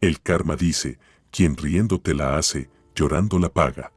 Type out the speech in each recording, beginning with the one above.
El karma dice, quien riendo te la hace, llorando la paga.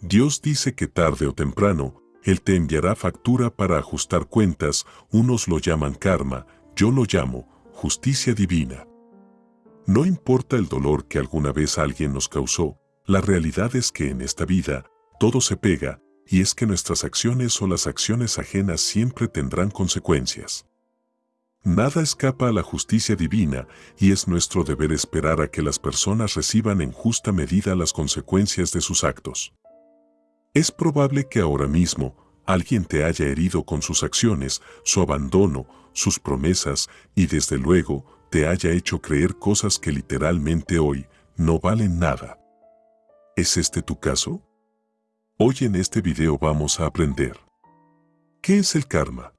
Dios dice que tarde o temprano, Él te enviará factura para ajustar cuentas, unos lo llaman karma, yo lo llamo justicia divina. No importa el dolor que alguna vez alguien nos causó, la realidad es que en esta vida, todo se pega, y es que nuestras acciones o las acciones ajenas siempre tendrán consecuencias. Nada escapa a la justicia divina y es nuestro deber esperar a que las personas reciban en justa medida las consecuencias de sus actos. Es probable que ahora mismo alguien te haya herido con sus acciones, su abandono, sus promesas y desde luego te haya hecho creer cosas que literalmente hoy no valen nada. ¿Es este tu caso? Hoy en este video vamos a aprender. ¿Qué es el karma?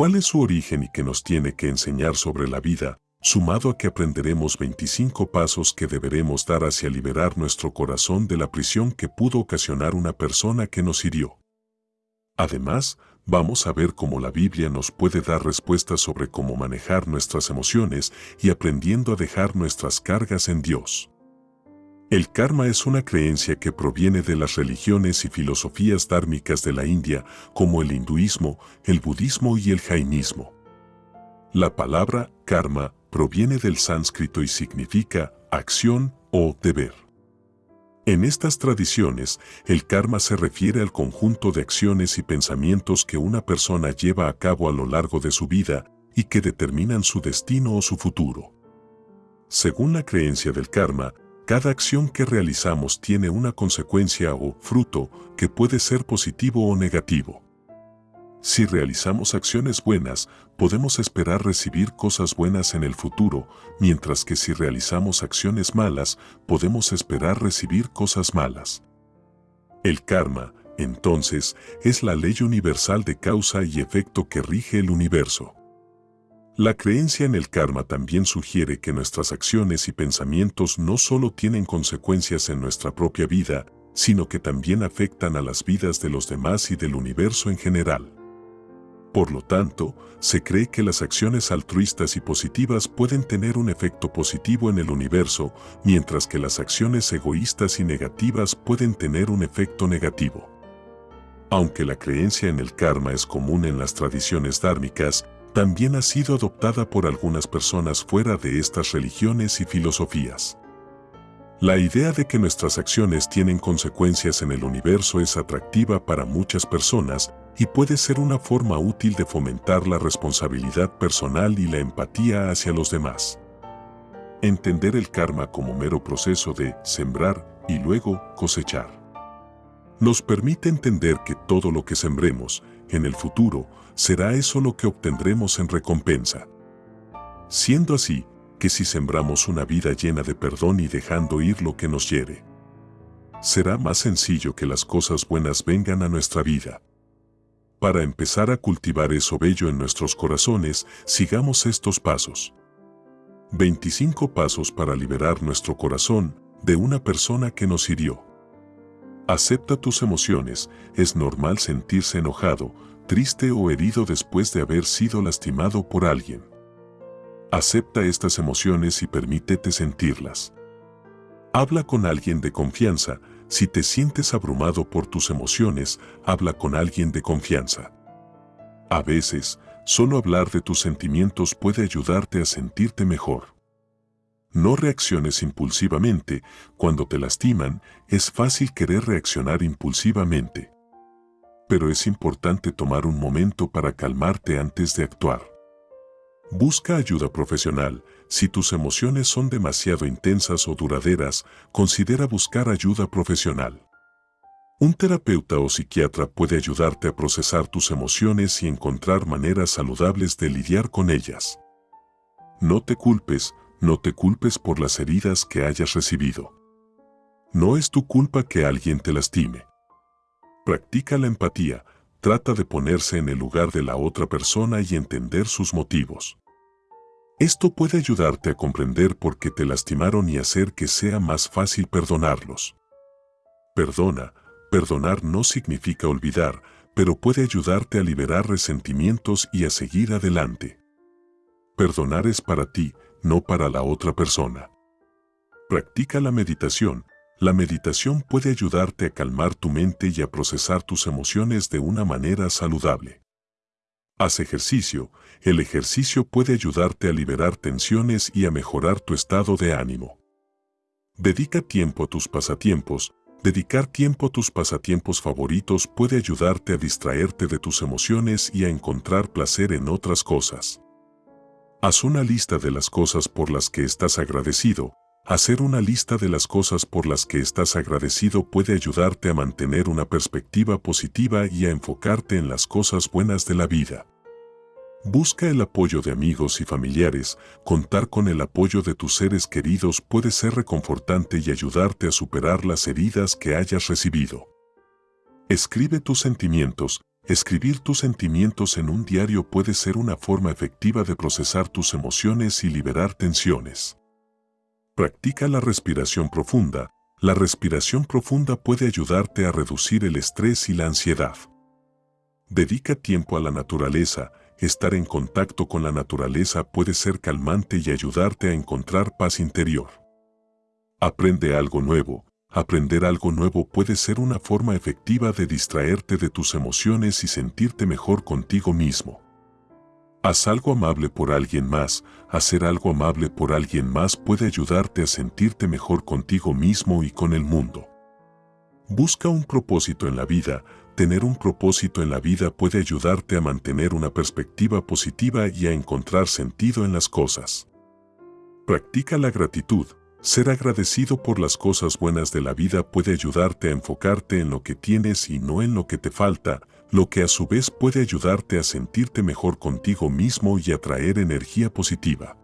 ¿Cuál es su origen y qué nos tiene que enseñar sobre la vida, sumado a que aprenderemos 25 pasos que deberemos dar hacia liberar nuestro corazón de la prisión que pudo ocasionar una persona que nos hirió? Además, vamos a ver cómo la Biblia nos puede dar respuestas sobre cómo manejar nuestras emociones y aprendiendo a dejar nuestras cargas en Dios. El karma es una creencia que proviene de las religiones y filosofías dármicas de la India, como el hinduismo, el budismo y el jainismo. La palabra karma proviene del sánscrito y significa acción o deber. En estas tradiciones, el karma se refiere al conjunto de acciones y pensamientos que una persona lleva a cabo a lo largo de su vida y que determinan su destino o su futuro. Según la creencia del karma, cada acción que realizamos tiene una consecuencia o fruto que puede ser positivo o negativo. Si realizamos acciones buenas, podemos esperar recibir cosas buenas en el futuro, mientras que si realizamos acciones malas, podemos esperar recibir cosas malas. El karma, entonces, es la ley universal de causa y efecto que rige el universo. La creencia en el karma también sugiere que nuestras acciones y pensamientos no solo tienen consecuencias en nuestra propia vida, sino que también afectan a las vidas de los demás y del universo en general. Por lo tanto, se cree que las acciones altruistas y positivas pueden tener un efecto positivo en el universo, mientras que las acciones egoístas y negativas pueden tener un efecto negativo. Aunque la creencia en el karma es común en las tradiciones dármicas, también ha sido adoptada por algunas personas fuera de estas religiones y filosofías. La idea de que nuestras acciones tienen consecuencias en el universo es atractiva para muchas personas y puede ser una forma útil de fomentar la responsabilidad personal y la empatía hacia los demás. Entender el karma como mero proceso de sembrar y luego cosechar. Nos permite entender que todo lo que sembremos, en el futuro, será eso lo que obtendremos en recompensa. Siendo así, que si sembramos una vida llena de perdón y dejando ir lo que nos hiere, será más sencillo que las cosas buenas vengan a nuestra vida. Para empezar a cultivar eso bello en nuestros corazones, sigamos estos pasos. 25 pasos para liberar nuestro corazón de una persona que nos hirió. Acepta tus emociones, es normal sentirse enojado, triste o herido después de haber sido lastimado por alguien. Acepta estas emociones y permítete sentirlas. Habla con alguien de confianza. Si te sientes abrumado por tus emociones, habla con alguien de confianza. A veces, solo hablar de tus sentimientos puede ayudarte a sentirte mejor. No reacciones impulsivamente. Cuando te lastiman, es fácil querer reaccionar impulsivamente pero es importante tomar un momento para calmarte antes de actuar. Busca ayuda profesional. Si tus emociones son demasiado intensas o duraderas, considera buscar ayuda profesional. Un terapeuta o psiquiatra puede ayudarte a procesar tus emociones y encontrar maneras saludables de lidiar con ellas. No te culpes, no te culpes por las heridas que hayas recibido. No es tu culpa que alguien te lastime. Practica la empatía, trata de ponerse en el lugar de la otra persona y entender sus motivos. Esto puede ayudarte a comprender por qué te lastimaron y hacer que sea más fácil perdonarlos. Perdona, perdonar no significa olvidar, pero puede ayudarte a liberar resentimientos y a seguir adelante. Perdonar es para ti, no para la otra persona. Practica la meditación. La meditación puede ayudarte a calmar tu mente y a procesar tus emociones de una manera saludable. Haz ejercicio. El ejercicio puede ayudarte a liberar tensiones y a mejorar tu estado de ánimo. Dedica tiempo a tus pasatiempos. Dedicar tiempo a tus pasatiempos favoritos puede ayudarte a distraerte de tus emociones y a encontrar placer en otras cosas. Haz una lista de las cosas por las que estás agradecido. Hacer una lista de las cosas por las que estás agradecido puede ayudarte a mantener una perspectiva positiva y a enfocarte en las cosas buenas de la vida. Busca el apoyo de amigos y familiares. Contar con el apoyo de tus seres queridos puede ser reconfortante y ayudarte a superar las heridas que hayas recibido. Escribe tus sentimientos. Escribir tus sentimientos en un diario puede ser una forma efectiva de procesar tus emociones y liberar tensiones. Practica la respiración profunda. La respiración profunda puede ayudarte a reducir el estrés y la ansiedad. Dedica tiempo a la naturaleza. Estar en contacto con la naturaleza puede ser calmante y ayudarte a encontrar paz interior. Aprende algo nuevo. Aprender algo nuevo puede ser una forma efectiva de distraerte de tus emociones y sentirte mejor contigo mismo. Haz algo amable por alguien más. Hacer algo amable por alguien más puede ayudarte a sentirte mejor contigo mismo y con el mundo. Busca un propósito en la vida. Tener un propósito en la vida puede ayudarte a mantener una perspectiva positiva y a encontrar sentido en las cosas. Practica la gratitud. Ser agradecido por las cosas buenas de la vida puede ayudarte a enfocarte en lo que tienes y no en lo que te falta, lo que a su vez puede ayudarte a sentirte mejor contigo mismo y atraer energía positiva.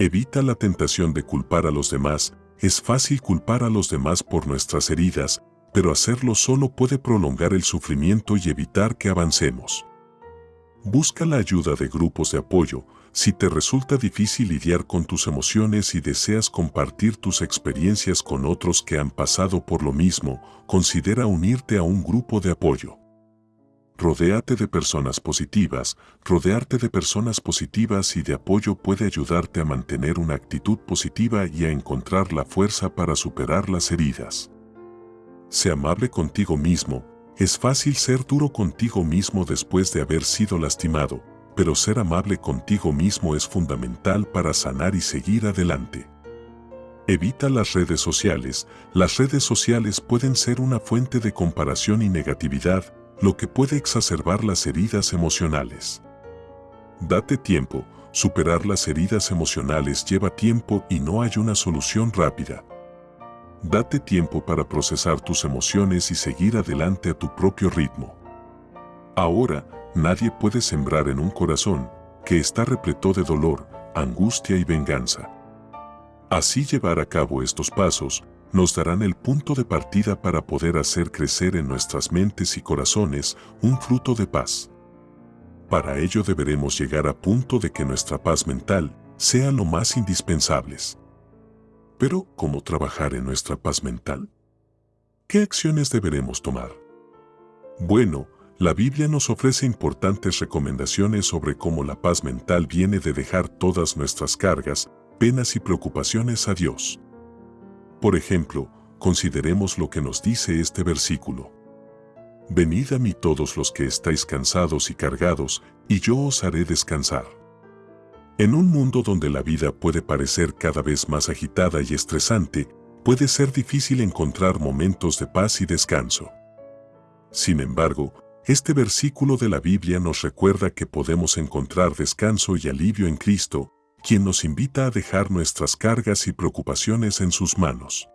Evita la tentación de culpar a los demás. Es fácil culpar a los demás por nuestras heridas, pero hacerlo solo puede prolongar el sufrimiento y evitar que avancemos. Busca la ayuda de grupos de apoyo, si te resulta difícil lidiar con tus emociones y deseas compartir tus experiencias con otros que han pasado por lo mismo, considera unirte a un grupo de apoyo. Rodéate de personas positivas, rodearte de personas positivas y de apoyo puede ayudarte a mantener una actitud positiva y a encontrar la fuerza para superar las heridas. Sé amable contigo mismo, es fácil ser duro contigo mismo después de haber sido lastimado, pero ser amable contigo mismo es fundamental para sanar y seguir adelante. Evita las redes sociales. Las redes sociales pueden ser una fuente de comparación y negatividad, lo que puede exacerbar las heridas emocionales. Date tiempo. Superar las heridas emocionales lleva tiempo y no hay una solución rápida. Date tiempo para procesar tus emociones y seguir adelante a tu propio ritmo. Ahora, nadie puede sembrar en un corazón que está repleto de dolor, angustia y venganza. Así llevar a cabo estos pasos nos darán el punto de partida para poder hacer crecer en nuestras mentes y corazones un fruto de paz. Para ello deberemos llegar a punto de que nuestra paz mental sea lo más indispensables. Pero, ¿cómo trabajar en nuestra paz mental? ¿Qué acciones deberemos tomar? Bueno, la Biblia nos ofrece importantes recomendaciones sobre cómo la paz mental viene de dejar todas nuestras cargas, penas y preocupaciones a Dios. Por ejemplo, consideremos lo que nos dice este versículo. Venid a mí todos los que estáis cansados y cargados, y yo os haré descansar. En un mundo donde la vida puede parecer cada vez más agitada y estresante, puede ser difícil encontrar momentos de paz y descanso. Sin embargo, este versículo de la Biblia nos recuerda que podemos encontrar descanso y alivio en Cristo, quien nos invita a dejar nuestras cargas y preocupaciones en sus manos.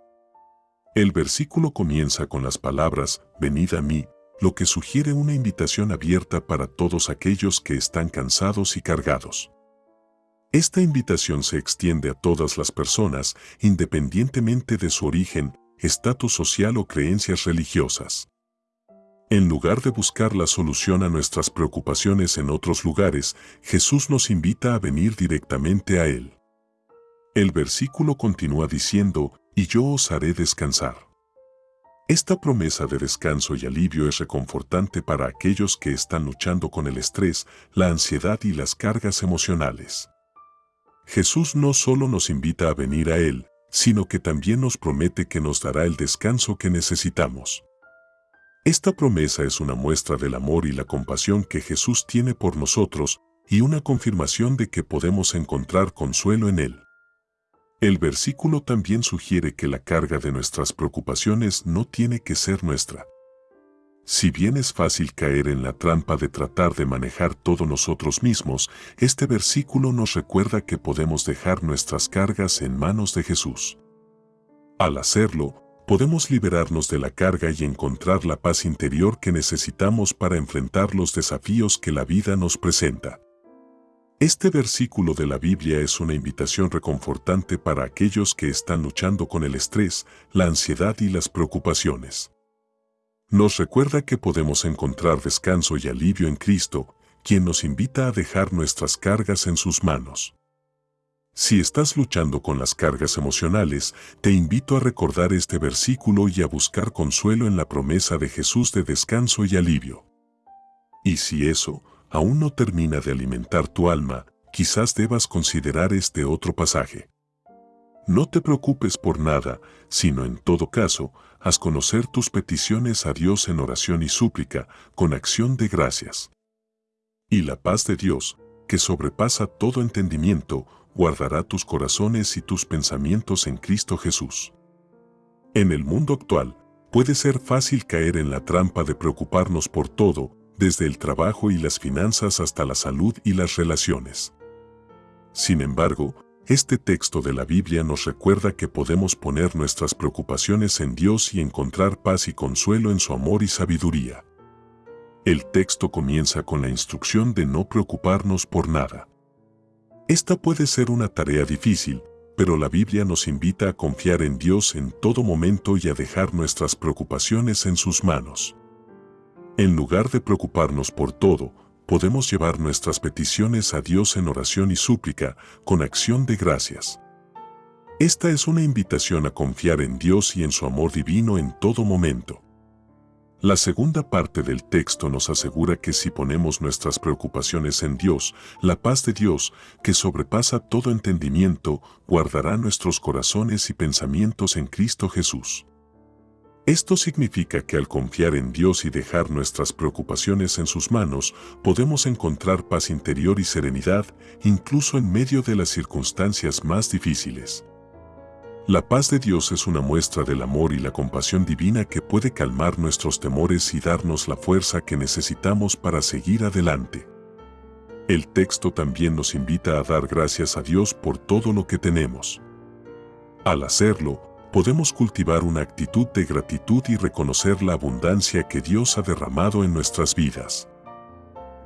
El versículo comienza con las palabras, venid a mí, lo que sugiere una invitación abierta para todos aquellos que están cansados y cargados. Esta invitación se extiende a todas las personas, independientemente de su origen, estatus social o creencias religiosas. En lugar de buscar la solución a nuestras preocupaciones en otros lugares, Jesús nos invita a venir directamente a Él. El versículo continúa diciendo, y yo os haré descansar. Esta promesa de descanso y alivio es reconfortante para aquellos que están luchando con el estrés, la ansiedad y las cargas emocionales. Jesús no solo nos invita a venir a Él, sino que también nos promete que nos dará el descanso que necesitamos. Esta promesa es una muestra del amor y la compasión que Jesús tiene por nosotros y una confirmación de que podemos encontrar consuelo en Él. El versículo también sugiere que la carga de nuestras preocupaciones no tiene que ser nuestra. Si bien es fácil caer en la trampa de tratar de manejar todo nosotros mismos, este versículo nos recuerda que podemos dejar nuestras cargas en manos de Jesús. Al hacerlo, podemos liberarnos de la carga y encontrar la paz interior que necesitamos para enfrentar los desafíos que la vida nos presenta. Este versículo de la Biblia es una invitación reconfortante para aquellos que están luchando con el estrés, la ansiedad y las preocupaciones. Nos recuerda que podemos encontrar descanso y alivio en Cristo, quien nos invita a dejar nuestras cargas en sus manos. Si estás luchando con las cargas emocionales, te invito a recordar este versículo y a buscar consuelo en la promesa de Jesús de descanso y alivio. Y si eso aún no termina de alimentar tu alma, quizás debas considerar este otro pasaje. No te preocupes por nada, sino en todo caso, haz conocer tus peticiones a Dios en oración y súplica, con acción de gracias. Y la paz de Dios, que sobrepasa todo entendimiento, guardará tus corazones y tus pensamientos en Cristo Jesús. En el mundo actual, puede ser fácil caer en la trampa de preocuparnos por todo, desde el trabajo y las finanzas hasta la salud y las relaciones. Sin embargo, este texto de la Biblia nos recuerda que podemos poner nuestras preocupaciones en Dios y encontrar paz y consuelo en su amor y sabiduría. El texto comienza con la instrucción de no preocuparnos por nada. Esta puede ser una tarea difícil, pero la Biblia nos invita a confiar en Dios en todo momento y a dejar nuestras preocupaciones en sus manos. En lugar de preocuparnos por todo, podemos llevar nuestras peticiones a Dios en oración y súplica, con acción de gracias. Esta es una invitación a confiar en Dios y en su amor divino en todo momento. La segunda parte del texto nos asegura que si ponemos nuestras preocupaciones en Dios, la paz de Dios, que sobrepasa todo entendimiento, guardará nuestros corazones y pensamientos en Cristo Jesús. Esto significa que al confiar en Dios y dejar nuestras preocupaciones en sus manos, podemos encontrar paz interior y serenidad, incluso en medio de las circunstancias más difíciles. La paz de Dios es una muestra del amor y la compasión divina que puede calmar nuestros temores y darnos la fuerza que necesitamos para seguir adelante. El texto también nos invita a dar gracias a Dios por todo lo que tenemos. Al hacerlo, podemos cultivar una actitud de gratitud y reconocer la abundancia que Dios ha derramado en nuestras vidas.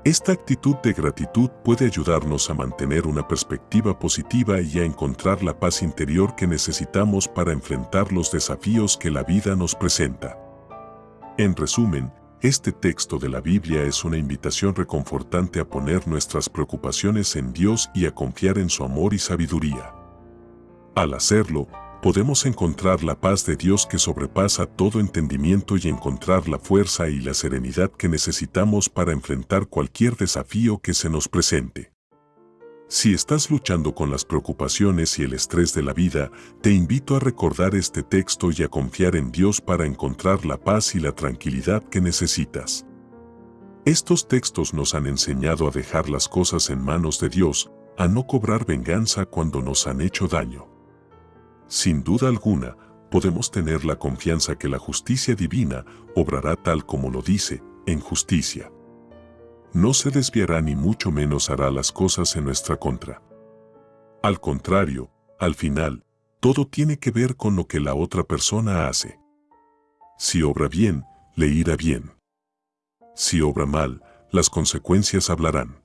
Esta actitud de gratitud puede ayudarnos a mantener una perspectiva positiva y a encontrar la paz interior que necesitamos para enfrentar los desafíos que la vida nos presenta. En resumen, este texto de la Biblia es una invitación reconfortante a poner nuestras preocupaciones en Dios y a confiar en su amor y sabiduría. Al hacerlo, podemos encontrar la paz de Dios que sobrepasa todo entendimiento y encontrar la fuerza y la serenidad que necesitamos para enfrentar cualquier desafío que se nos presente. Si estás luchando con las preocupaciones y el estrés de la vida, te invito a recordar este texto y a confiar en Dios para encontrar la paz y la tranquilidad que necesitas. Estos textos nos han enseñado a dejar las cosas en manos de Dios, a no cobrar venganza cuando nos han hecho daño. Sin duda alguna, podemos tener la confianza que la justicia divina obrará tal como lo dice, en justicia. No se desviará ni mucho menos hará las cosas en nuestra contra. Al contrario, al final, todo tiene que ver con lo que la otra persona hace. Si obra bien, le irá bien. Si obra mal, las consecuencias hablarán.